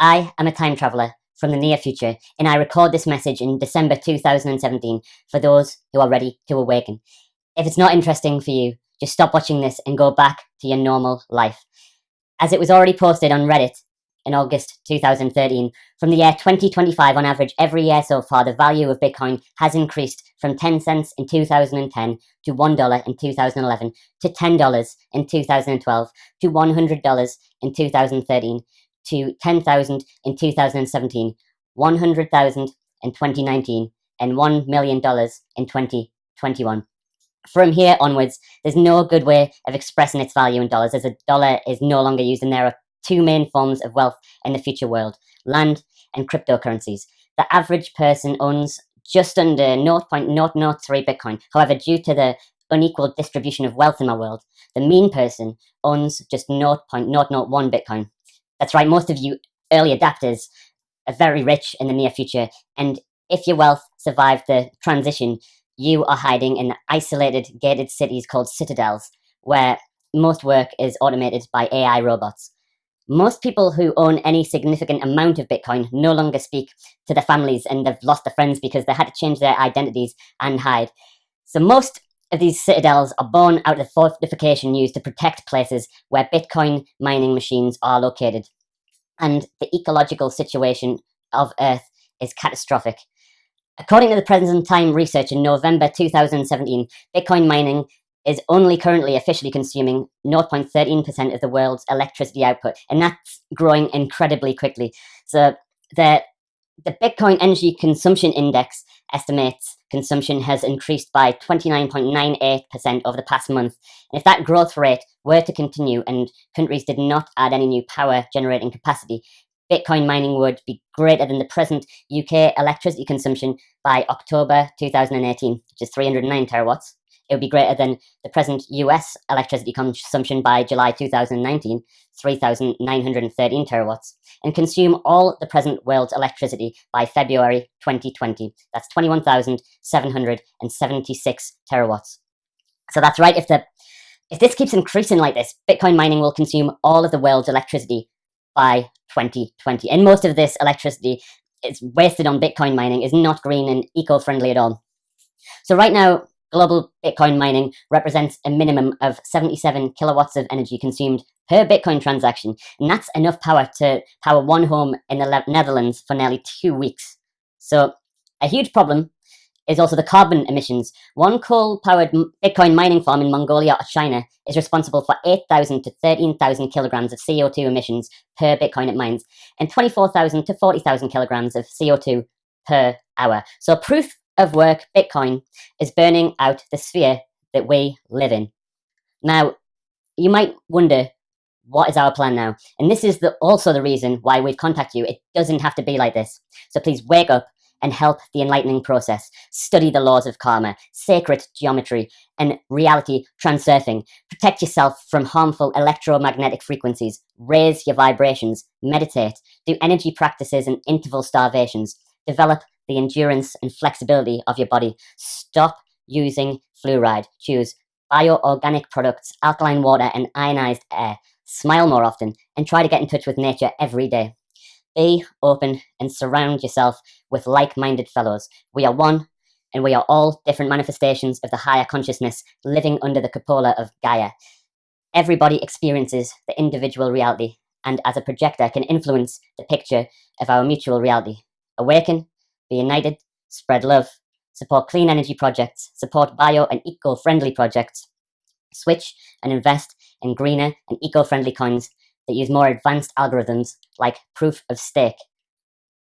I am a time traveler from the near future, and I record this message in December 2017 for those who are ready to awaken. If it's not interesting for you, just stop watching this and go back to your normal life. As it was already posted on Reddit in August 2013, from the year 2025 on average, every year so far, the value of Bitcoin has increased from 10 cents in 2010 to $1 in 2011 to $10 in 2012 to $100 in 2013 to 10,000 in 2017, 100,000 in 2019, and $1 million in 2021. From here onwards, there's no good way of expressing its value in dollars, as a dollar is no longer used, and there are two main forms of wealth in the future world land and cryptocurrencies. The average person owns just under 0.003 Bitcoin. However, due to the unequal distribution of wealth in our world, the mean person owns just 0.001 Bitcoin. That's right, most of you early adapters are very rich in the near future, and if your wealth survived the transition, you are hiding in isolated gated cities called citadels, where most work is automated by AI robots. Most people who own any significant amount of Bitcoin no longer speak to their families and they've lost their friends because they had to change their identities and hide. So most of these citadels are born out of fortification used to protect places where Bitcoin mining machines are located. And the ecological situation of Earth is catastrophic. According to the present time research in November 2017, Bitcoin mining is only currently officially consuming 0.13% of the world's electricity output, and that's growing incredibly quickly. So the the Bitcoin Energy Consumption Index estimates consumption has increased by 29.98% over the past month. And if that growth rate were to continue and countries did not add any new power generating capacity, Bitcoin mining would be greater than the present UK electricity consumption by October 2018, which is 309 terawatts. It would be greater than the present US electricity consumption by July 2019, 3,913 terawatts, and consume all the present world's electricity by February 2020. That's 21,776 terawatts. So that's right. If the if this keeps increasing like this, Bitcoin mining will consume all of the world's electricity by 2020. And most of this electricity is wasted on Bitcoin mining is not green and eco-friendly at all. So right now, global Bitcoin mining represents a minimum of 77 kilowatts of energy consumed per Bitcoin transaction. And that's enough power to power one home in the Netherlands for nearly two weeks. So a huge problem is also the carbon emissions. One coal-powered Bitcoin mining farm in Mongolia or China is responsible for 8,000 to 13,000 kilograms of CO2 emissions per Bitcoin it mines, and 24,000 to 40,000 kilograms of CO2 per hour. So proof of work, Bitcoin, is burning out the sphere that we live in. Now, you might wonder, what is our plan now? And this is the, also the reason why we've contacted you. It doesn't have to be like this. So please wake up and help the enlightening process. Study the laws of karma, sacred geometry, and reality transurfing. Protect yourself from harmful electromagnetic frequencies. Raise your vibrations. Meditate. Do energy practices and interval starvations. Develop the endurance and flexibility of your body. Stop using fluoride. Choose bioorganic products, alkaline water, and ionized air. Smile more often and try to get in touch with nature every day. Be open and surround yourself with like minded fellows. We are one, and we are all different manifestations of the higher consciousness living under the cupola of Gaia. Everybody experiences the individual reality, and as a projector, can influence the picture of our mutual reality. Awaken, be united, spread love, support clean energy projects, support bio and eco friendly projects, switch and invest in greener and eco friendly coins that use more advanced algorithms like proof of stake.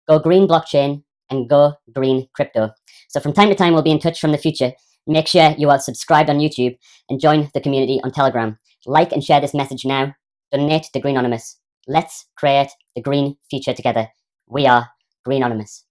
Go green blockchain and go green crypto. So from time to time, we'll be in touch from the future. Make sure you are subscribed on YouTube and join the community on Telegram. Like and share this message now. Donate to Green Anonymous. Let's create the green future together. We are Green Anonymous.